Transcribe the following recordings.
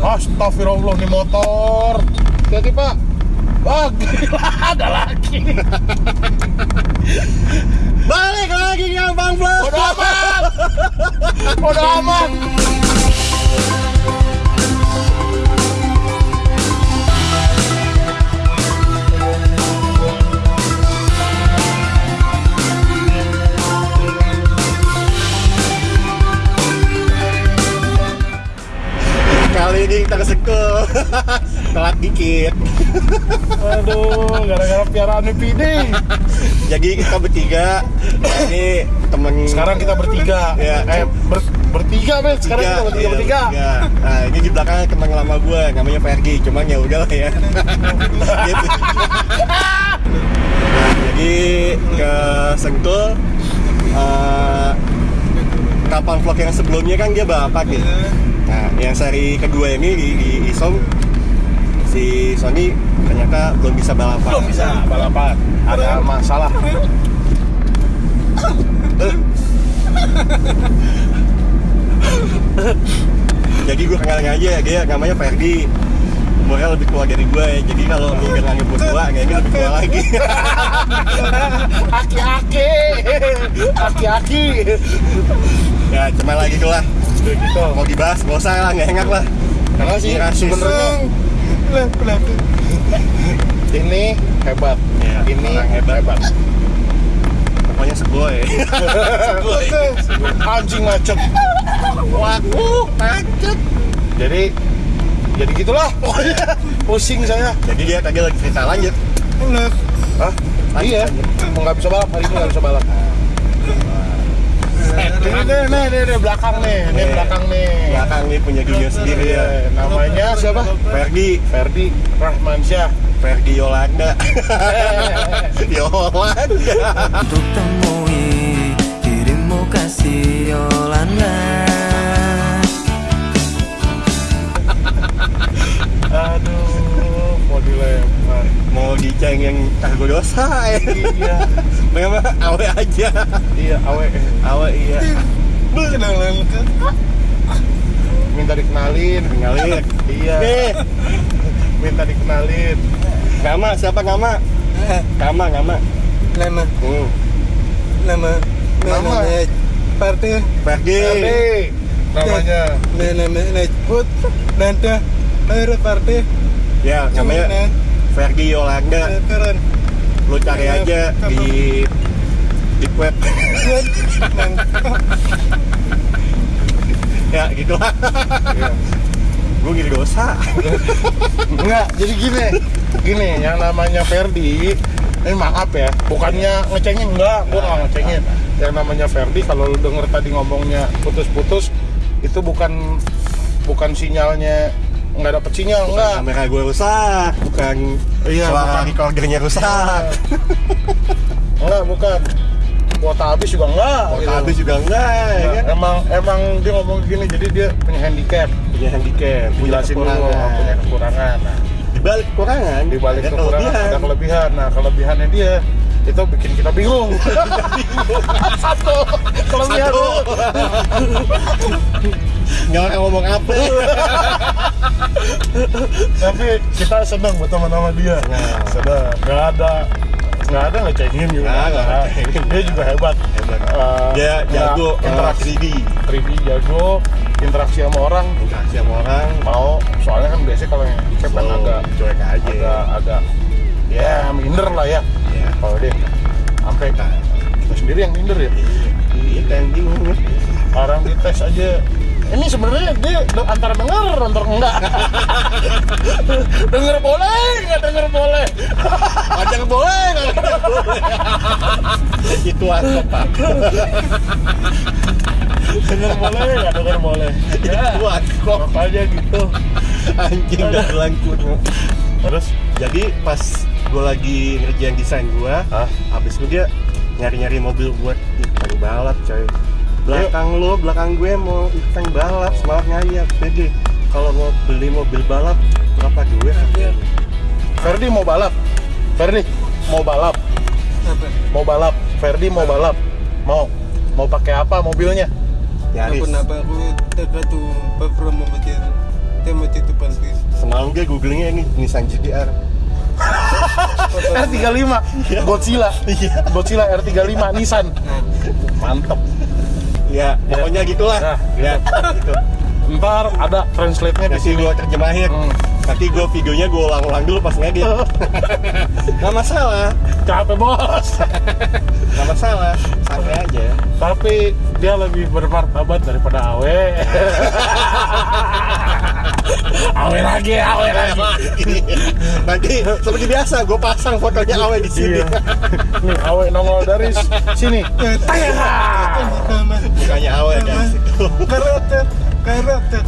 Astagfirullah nih motor. Hati Pak. Wah, gila, ada lagi. Balik lagi ke Bang Flo. Udah aman. Udah aman. Kali ini kita kesekul. Telat dikit. Aduh, gara-gara piaraan PD. Jadi kita bertiga. Ini temen Sekarang kita bertiga. Ya. Eh, ber- bertiga, Bet. Sekarang kita bertiga iya, bertiga. bertiga. Nah, ini di belakang teman lama gue namanya Ferdi, cuman ya udah ya. gitu. Nah, jadi ke Sentul eh, kapal vlog yang sebelumnya kan dia balapan nih. Nah, yang seri kedua ini di, di Isom si Sony ternyata belum bisa balapan. Belum bisa balapan. Ada masalah. Jadi gue kenalin aja dia namanya Ferdi. Umurnya lebih tua dari gue ya. Jadi kalau lu bilang nyebut tua, kayaknya lebih tua lagi. Aki-aki. Aki-aki. ya, cuma lagi tuh lah. Gitu. Mau dibahas, nggak usah lah, nggak enak lah. Karena sih sebenarnya ini hebat. Iya, ini orang hebat. Pokoknya segoy. segoy. Anjing macet. Waduh, macet. Jadi jadi gitulah pokoknya pusing saya. Jadi dia tadi lagi cerita lanjut. Hah? Lanjut, iya, lanjut. mau nggak bisa balap hari ini nggak bisa balap. Ini nih, nih, nih, nih, belakang nih, nih Nih. belakang nih. Belakang nih punya dunia sendiri ya. Iya, namanya siapa? Ferdi, Ferdi Rahmansyah. Ferdi Yolanda. Yolanda. Untuk temui dirimu kasih Yolanda dosa ya. Iya, Memang awe aja. iya, awe. Awe iya. Minta dikenalin. Tinggalin. Iya, Nih, minta dikenalin. Gama siapa Gama? Gama, Gama. Nama Hmm. Nama Nama? Partai Ferdi. Ferdi namanya. Nama Najput Nanda Air Partai Ya, namanya Ferdi Yolanda. Keren Lu cari aja di di web. ya, gitu lah. Iya. Gue ngiri dosa. Enggak, jadi gini, gini, yang namanya Ferdi, ini maaf ya, bukannya ngecengin enggak, gua nggak ngecengin. Yang namanya Ferdi, kalau lu denger tadi ngomongnya putus-putus, itu bukan bukan sinyalnya nggak dapet sinyal, enggak. Kamera gue rusak, bukan Iya, suara bukan. recordernya rusak. Enggak, bukan. Kuota habis juga enggak. Kalau gitu. habis juga enggak, ya kan? Emang emang dia ngomong gini, jadi dia punya handicap. Punya handicap, punya Jelasin dulu kekurangan. punya kekurangan. Nah, Di balik kekurangan, di balik ada kekurangan kelebihan. ada kelebihan. Nah, kelebihannya dia itu bikin kita bingung. Satu kelebihan. Satu. Nggak akan ngomong apa. Tapi kita senang berteman sama dia. Nah. Senang. Nggak ada nggak ada ngecengin juga. Nggak, nggak Nah, ngecengin. Dia juga hebat. Hebat. Eh, Dia jago eh, interaksi 3D. 3D jago, interaksi sama orang Interaksi sama orang, mau soalnya kan biasanya kalau yang handicap kan agak cuek aja. agak agak ya minder lah ya Ya. kalau dia sampai kita sendiri yang minder ya Iya, kan bingung. orang dites aja ini sebenarnya dia antara denger antara enggak? Denger boleh nggak denger boleh? Ajak boleh, nggak? Boleh. Itu apa, Pak? denger boleh nggak? Denger boleh. Ya. Itu kok. Aja gitu. Anjing gak langkut. terus? Jadi pas gue lagi ngerjain desain gue, ah habis itu dia nyari-nyari mobil buat ikutan balap coy belakang lo belakang gue mau ikutan balap semangat ngayap jadi kalau mau beli mobil balap berapa duit? Ferdi mau balap. Ferdi mau balap. Mau balap. Ferdi mau balap. Mau. Mau pakai apa mobilnya? Yaris itu dia googlingnya ini Nissan GTR R35 Godzilla. Iya. Godzilla R35 Nissan. Mantep ya pokoknya gitulah. Nah, ya gitu. ntar ada translate-nya di nanti sini. gue terjemahin. Hmm. nanti gue videonya gue ulang-ulang dulu pas ngedit. Nggak masalah. Capek bos. Nggak masalah. Santai aja. Tapi dia lebih bermartabat daripada Awe Awe lagi Awe lagi. Nanti seperti biasa gue pasang fotonya awe di sini. Iya. nih Awe nongol dari sini. Bukannya awe guys. karotet karotet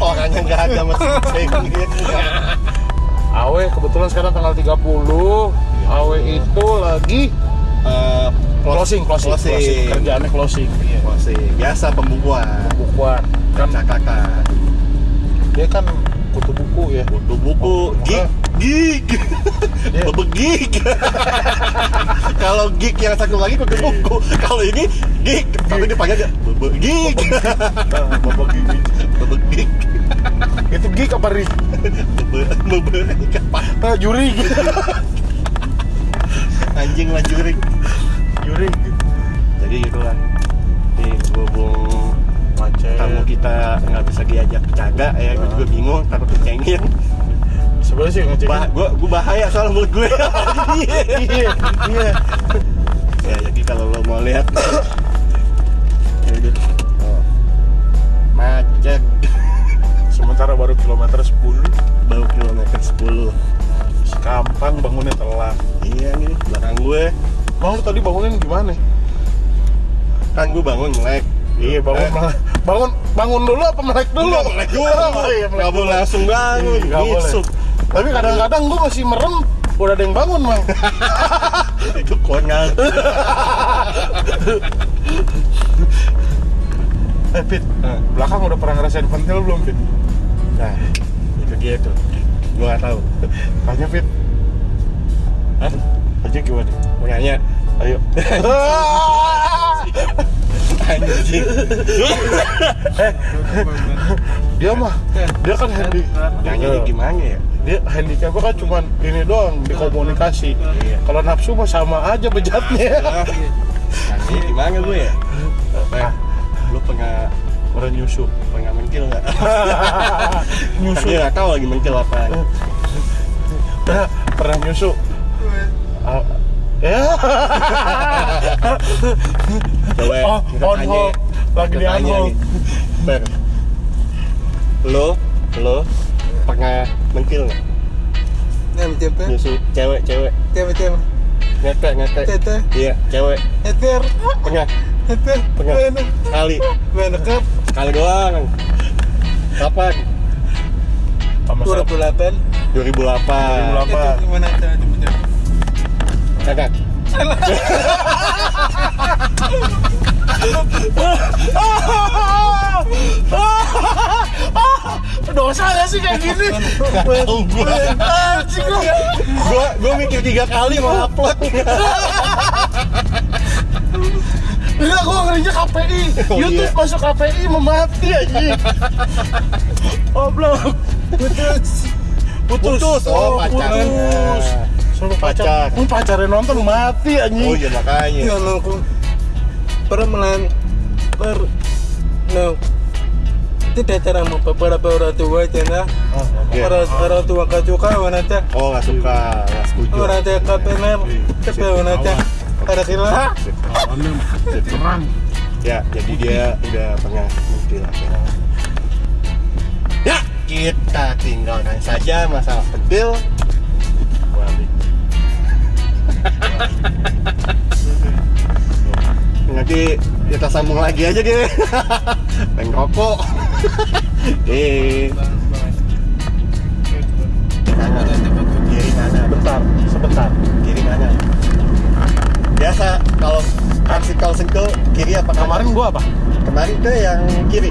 orangnya nggak ada masih cengit Awe kebetulan sekarang tanggal 30 Awe itu lagi Eh, closing, closing, closing. Kerjaannya closing. Iya. closing. Biasa pembukuan. Bukuan. Kan cakakan dia kan kutu buku ya. buku buku gig gig Iya. bebegig kalau gig yang satu lagi kutu buku kalau ini gig tapi dipanggil dia bebegig Nah, bapak gigi. bebegig Itu gig apa ri? bebe bebegig apa Nah, juri. anjing lah jurik juri. jadi gitu lah. Tamu kita nggak bisa diajak bercanda ya gue juga bingung takut kecengin Sebenarnya sih ngecekin. bah gue gue bahaya soal mulut gue Iya, iya. ya jadi kalau lo mau lihat ya udah. Oh. macet Sementara baru kilometer 10 baru kilometer 10 Gampang bangunnya telat. iya nih belakang gue Mau lu tadi bangunin gimana? kan gue bangun melek Iya bangun Eh, melek. Bangun bangun dulu apa melek dulu? Enggak, melek dulu Oh, iya, melek nggak boleh langsung bangun Iya, nggak boleh. Ngisuk. Tapi kadang-kadang gua masih merem udah ada yang bangun mang. itu konyol eh Fit, Eh, belakang udah pernah ngerasain pentil belum Fit? nah itu dia tuh gue nggak tahu Tanya Fit. Hah? Aja gimana? mau nanya Ayo. anjing dia mah, dia kan handi. nanya gimana ya Dia handicapnya kan cuman ini doang di komunikasi. Iya. Kalau nafsu mah sama aja bejatnya. Ah, nanya gimana gue ya Ah, lu pernah orang nyusu. pernah mencil nggak nyusu. dia nggak tahu lagi mencil apa Pernah, pernah nyusu. Ah, ya. coba Oh, kita on tanya. hold. Lagi di on hold. Ber. Lo lo pernah mencil nggak? Cepet nyusu cewek cewek. Cepet cepet ngete ngete tete. Iya cewek. Eter pernah. Eter Pernah. kali. Mana kap kali doang. Kapan? Sama dua siapa? ribu delapan. 2008 Apa? gimana kagak Dosa gak sih kayak gini? Tahu Anjing lu. gua gua mikir tiga kali mau upload Enggak, gua ngerinya KPI. Oh, YouTube iya. masuk KPI memati anjing. Goblok. putus Putus. Putus. Oh, pacarnya. putus. Suruh pacar. Pacar. Pacarnya nonton mati anjing. oh iya makanya. Yang aku permelan per no. Tidak cara mau beberapa orang tua cina. Oh, Iya. orang orang tua gak suka wanita oh nggak suka nggak setuju. Orang tua kapener tapi wanita ada kira ya jadi dia udah pernah mencil ya. Kita tinggalkan saja masalah Balik. Nanti kita sambung lagi aja deh pengen rokok eh kiri kanan Bentar, sebentar. kiri kanan biasa kalau aksi kau sentuh kiri apa? Kemarin gua apa? kemarin tuh yang kiri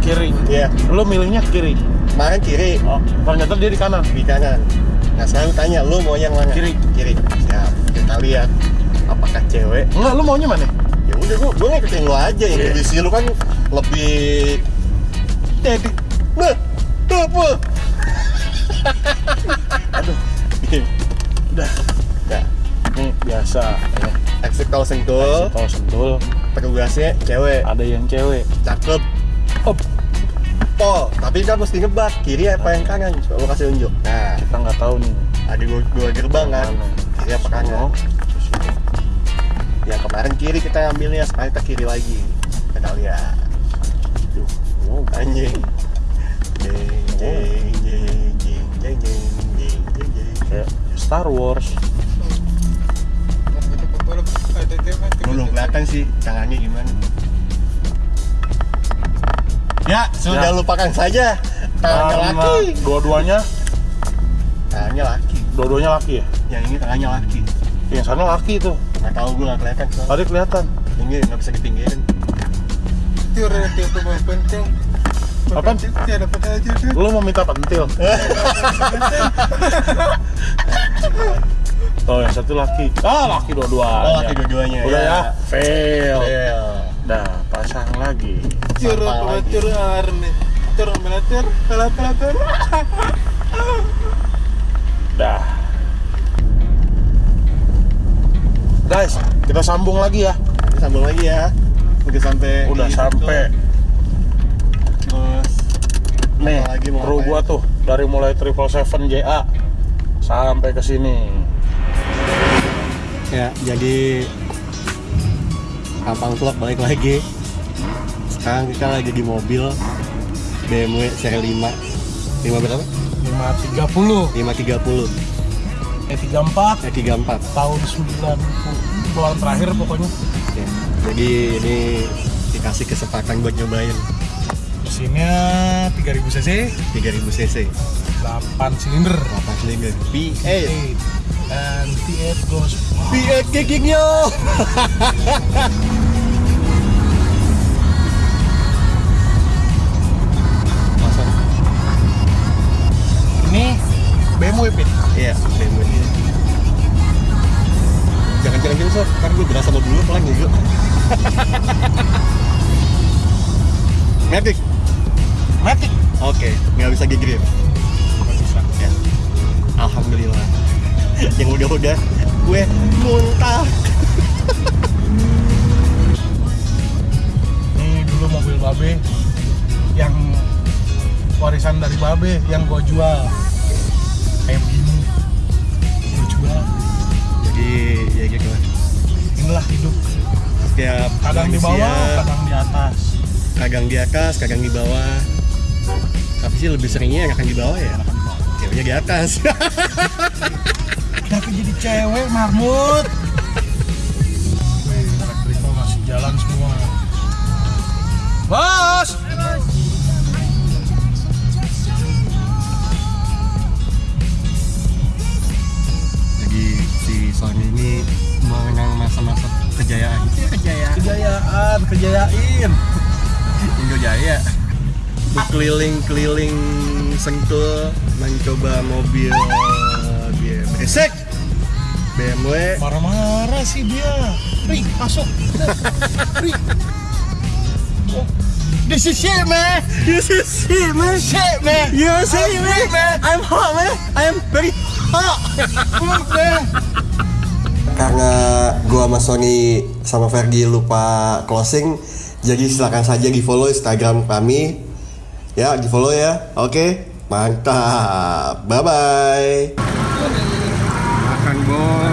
Kiri. Iya Lu milihnya kiri. kemarin kiri Oh, ternyata dia di kanan. di kanan nah sekarang tanya lu mau yang mana Kiri. kiri ya kita lihat apakah cewek. Enggak lu maunya mana? Ya udah gua gua ngikutin lu aja ya yeah. ambisi lu kan lebih jadi. Nah apa aduh. Iya. Udah. Ya. Ini biasa ya. exit tol sentul. Exit tol sentul. Petugasnya cewek. Ada yang cewek. Cakep. Op pol. Tapi kan mesti ngebak. Kiri apa yang kanan coba kasih unjuk. Nah. Kita nggak tahu nih. Ada dua, dua gerbang kan. Mana? Kanan Oh, terus ini. yang kemarin kiri kita ambilnya sekarang kita kiri lagi. Kita lihat. Duh, wow. anjing. Jeng jeng jeng jeng jeng jeng jeng jeng. Jeng kayak Star Wars. Lu belum kelihatan sih tangannya gimana? Ya sudah Ya. lupakan saja. Tangannya laki. dua-duanya. Tangannya laki dua-duanya laki ya? Yang ini tangannya laki. Yang sana laki tuh. Nggak tahu gue nggak kelihatan soalnya. tadi kelihatan. Ini nggak bisa dipinggirin Tiada tiada pemain penting. Apaan? Tiada dapat aja deh. lu mau minta pentil? Oh yang satu laki. Ah laki dua-duanya. Oh laki dua-duanya udah ya. fail. Fail. dah pasang lagi. Lagi. tiada arne. Tiada melater, kalah kalah dah. Guys kita sambung lagi ya. Kita sambung lagi ya. Udah sampai udah sampai. Terus nih lagi mau kru gua tuh dari mulai triple seven JA sampai ke sini. Ya jadi Kampang Vlog balik lagi. Sekarang kita lagi di mobil BMW seri 5 5 berapa? 530 530 eh 34 eh 34 tahun 90 bulan terakhir pokoknya. Ya. jadi ini dikasih kesempatan buat nyobain. Mesinnya 3000 cc. 3000 cc. 8 silinder. 8 silinder. V8 and V8 goes V8 kickingnya BMW pit Iya, BMW ini. Jangan-jangan gitu, Sof. Kan gue berasa sama dulu pelan juga. Matic. Matic Oke, nggak bisa gigi bisa Ya. Alhamdulillah. Yang udah-udah gue muntah. ini dulu mobil babe yang warisan dari babe yang gua jual Setiap kadang di bawah kadang di atas kadang di atas, kadang di bawah. Tapi sih lebih seringnya yang akan di bawah ya. Ceweknya di atas. tapi jadi cewek marmut elektrikal masih jalan semua bos Jadi si Sony ini mengenang masa-masa kejayaan. Kejayain Indo Jaya. Berkeliling-keliling Sentul mencoba mobil dia beresek BMW marah-marah sih dia. Ri, masuk. Ri. Oh, this is shit man. This is shit man. Shit man. You see man. I'm hot man. I'm very hot. Good, man karena gua sama Sony sama Ferdi lupa closing jadi silakan saja di follow Instagram kami. Ya di follow ya. Oke mantap. Bye bye makan bos.